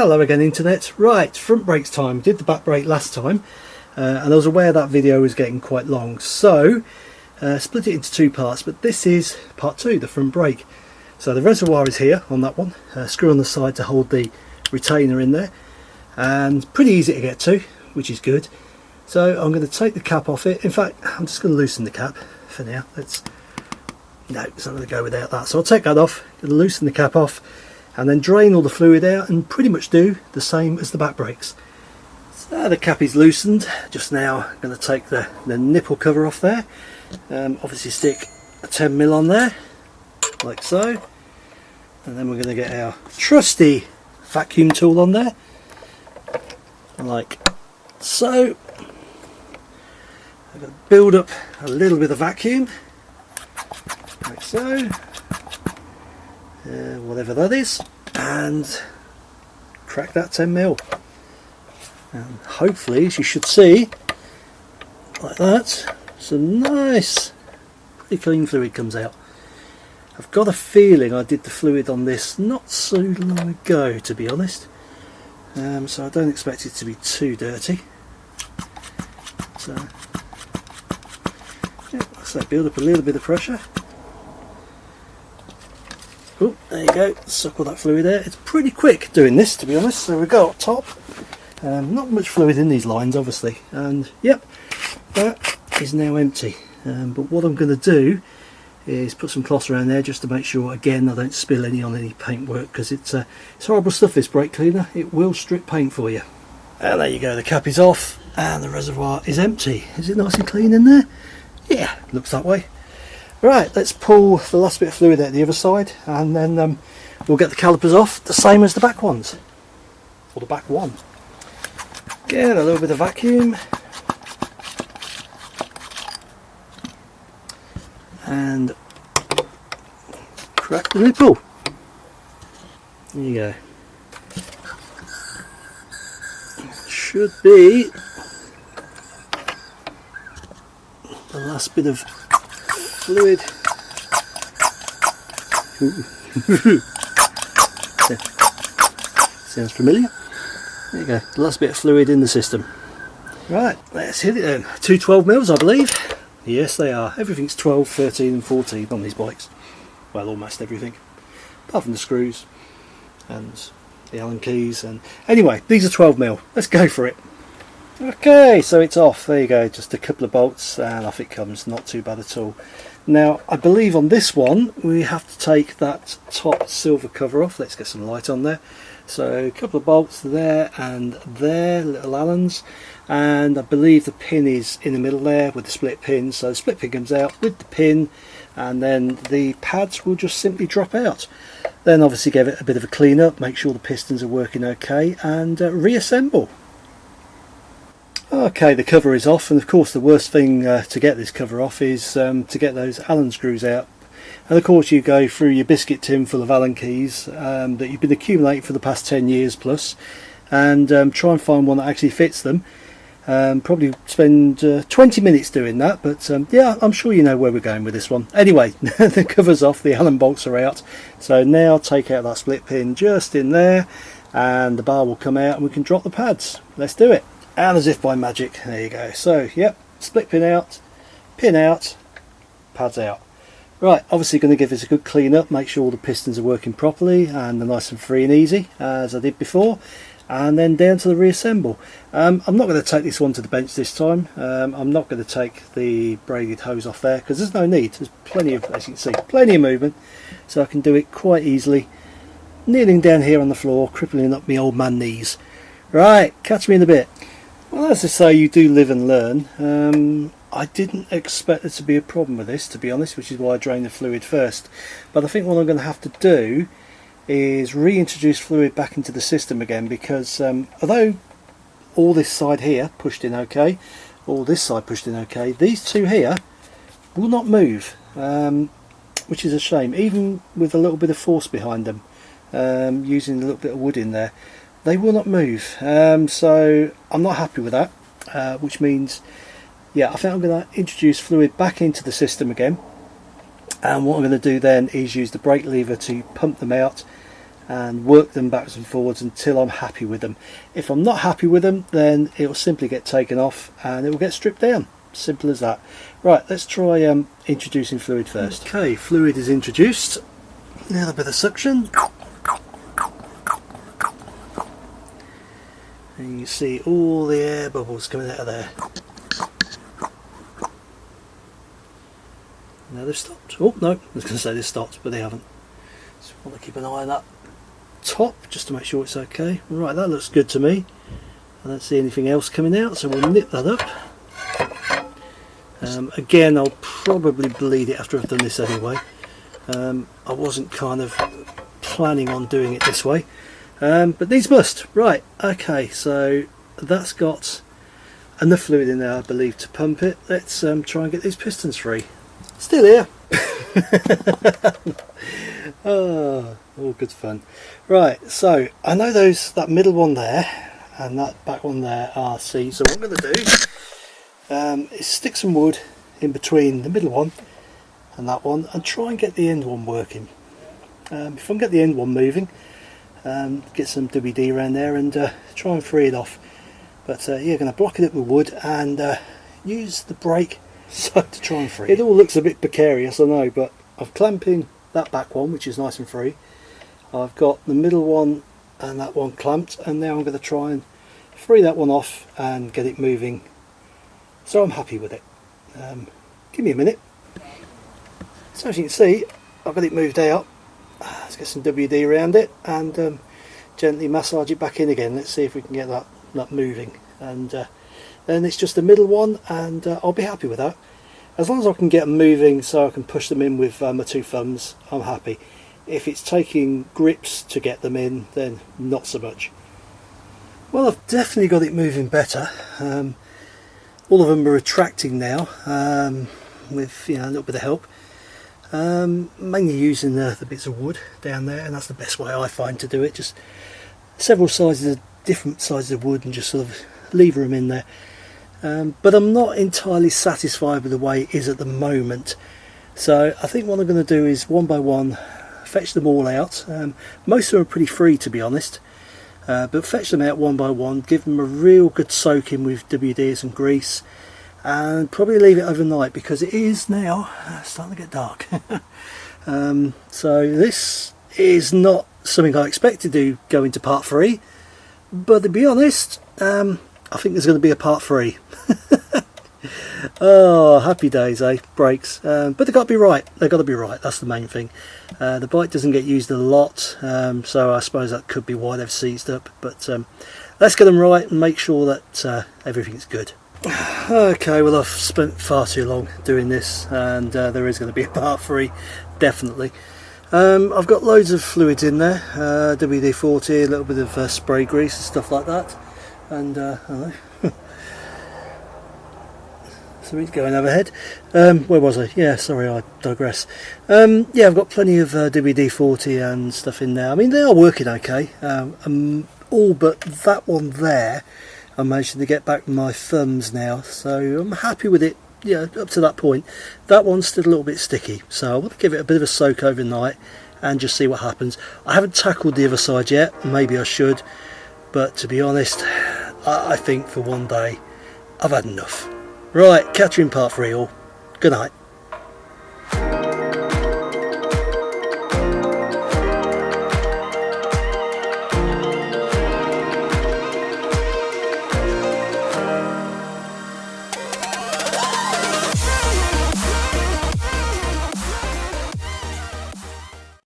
Hello again internet. Right, front brakes time. Did the back brake last time uh, and I was aware that video was getting quite long so uh, split it into two parts but this is part two, the front brake. So the reservoir is here on that one, uh, screw on the side to hold the retainer in there and pretty easy to get to which is good. So I'm going to take the cap off it, in fact I'm just going to loosen the cap for now. Let's No, it's not going to go without that. So I'll take that off, loosen the cap off and then drain all the fluid out and pretty much do the same as the back brakes. So the cap is loosened, just now I'm going to take the, the nipple cover off there, um, obviously stick a 10mm on there, like so, and then we're going to get our trusty vacuum tool on there, like so. I'm going to build up a little bit of vacuum, like so uh, whatever that is and crack that 10 mil. And hopefully as you should see like that some nice pretty clean fluid comes out. I've got a feeling I did the fluid on this not so long ago to be honest. Um, so I don't expect it to be too dirty. So yeah, so build up a little bit of pressure Oh, there you go, suck all that fluid there. It's pretty quick doing this to be honest. So we go top, um, not much fluid in these lines obviously, and yep, that is now empty. Um, but what I'm going to do is put some cloth around there just to make sure again I don't spill any on any paintwork because it's, uh, it's horrible stuff this brake cleaner, it will strip paint for you. And there you go, the cap is off and the reservoir is empty. Is it nice and clean in there? Yeah, looks that way. Right, let's pull the last bit of fluid out the other side and then um, we'll get the calipers off the same as the back ones. Or the back one. Get a little bit of vacuum. And crack the nipple. There you go. Should be the last bit of fluid. Sounds familiar. There you go, the last bit of fluid in the system. Right, let's hit it then. Two 12 mils I believe. Yes they are. Everything's 12, 13 and 14 on these bikes. Well almost everything. Apart from the screws and the Allen keys and anyway these are 12 mil. Let's go for it. Okay, so it's off. There you go, just a couple of bolts and off it comes. Not too bad at all. Now, I believe on this one we have to take that top silver cover off. Let's get some light on there. So a couple of bolts there and there, little Allens. And I believe the pin is in the middle there with the split pin. So the split pin comes out with the pin and then the pads will just simply drop out. Then obviously give it a bit of a clean up, make sure the pistons are working okay and uh, reassemble. Okay, the cover is off, and of course the worst thing uh, to get this cover off is um, to get those Allen screws out. And of course you go through your biscuit tin full of Allen keys um, that you've been accumulating for the past 10 years plus, and um, try and find one that actually fits them. Um, probably spend uh, 20 minutes doing that, but um, yeah, I'm sure you know where we're going with this one. Anyway, the cover's off, the Allen bolts are out, so now take out that split pin just in there, and the bar will come out and we can drop the pads. Let's do it and as if by magic there you go. So yep split pin out pin out pads out. Right obviously going to give this a good clean up make sure all the pistons are working properly and they're nice and free and easy as I did before. And then down to the reassemble. Um, I'm not going to take this one to the bench this time. Um, I'm not going to take the braided hose off there because there's no need. There's plenty of as you can see plenty of movement. So I can do it quite easily. Kneeling down here on the floor crippling up my old man knees. Right catch me in a bit well, as I say, you do live and learn. Um, I didn't expect there to be a problem with this, to be honest, which is why I drained the fluid first. But I think what I'm going to have to do is reintroduce fluid back into the system again because um, although all this side here pushed in okay, all this side pushed in okay, these two here will not move, um, which is a shame, even with a little bit of force behind them, um, using a little bit of wood in there they will not move um, so I'm not happy with that uh, which means yeah I think I'm going to introduce fluid back into the system again and what I'm going to do then is use the brake lever to pump them out and work them backwards and forwards until I'm happy with them. If I'm not happy with them then it will simply get taken off and it will get stripped down. Simple as that. Right, let's try um, introducing fluid first. Okay, fluid is introduced. A little bit of suction. You see all the air bubbles coming out of there. Now they've stopped. Oh no, I was going to say they stopped, but they haven't. So want to keep an eye on that top just to make sure it's okay. Right, that looks good to me. I don't see anything else coming out, so we'll nip that up. Um, again, I'll probably bleed it after I've done this anyway. Um, I wasn't kind of planning on doing it this way, um, but these must. Right, okay, so that's got enough fluid in there, I believe, to pump it. Let's um, try and get these pistons free. Still here. oh, all good fun. Right, so I know those that middle one there and that back one there are C. So what I'm going to do um, is stick some wood in between the middle one and that one and try and get the end one working. Um, if I can get the end one moving, um, get some WD around there and uh, try and free it off. But uh, yeah, going to block it up with wood and uh, use the brake so to try and free it. It all looks a bit precarious, I know, but I'm clamping that back one, which is nice and free. I've got the middle one and that one clamped, and now I'm going to try and free that one off and get it moving. So I'm happy with it. Um, give me a minute. So as you can see, I've got it moved out. Get some WD around it and um, gently massage it back in again. Let's see if we can get that, that moving. And uh, then it's just the middle one and uh, I'll be happy with that. As long as I can get them moving so I can push them in with uh, my two thumbs I'm happy. If it's taking grips to get them in then not so much. Well I've definitely got it moving better. Um, all of them are retracting now um, with you know, a little bit of help um, mainly using the, the bits of wood down there and that's the best way I find to do it. Just several sizes of different sizes of wood and just sort of lever them in there. Um, but I'm not entirely satisfied with the way it is at the moment. So I think what I'm going to do is one by one fetch them all out. Um, most of them are pretty free to be honest. Uh, but fetch them out one by one give them a real good soaking with WD and grease and probably leave it overnight because it is now uh, starting to get dark um, so this is not something I expected to go into part 3 but to be honest um, I think there's going to be a part three. oh, happy days, eh? Brakes. Um, but they've got to be right. They've got to be right. That's the main thing. Uh, the bike doesn't get used a lot, um, so I suppose that could be why they've seized up. But um, let's get them right and make sure that uh, everything's good. Okay, well I've spent far too long doing this and uh, there is going to be a part three, definitely. Um, I've got loads of fluids in there, uh, WD-40, a little bit of uh, spray grease and stuff like that and uh, something's going overhead. Um, where was I? Yeah, sorry, I digress. Um, yeah, I've got plenty of uh, WD-40 and stuff in there. I mean, they are working okay. Um, um, all but that one there, I'm managing to get back my thumbs now, so I'm happy with it. Yeah, up to that point. That one's still a little bit sticky, so I want to give it a bit of a soak overnight and just see what happens. I haven't tackled the other side yet. Maybe I should, but to be honest, I, think for one day I've had enough. Right, in part three all. Good night.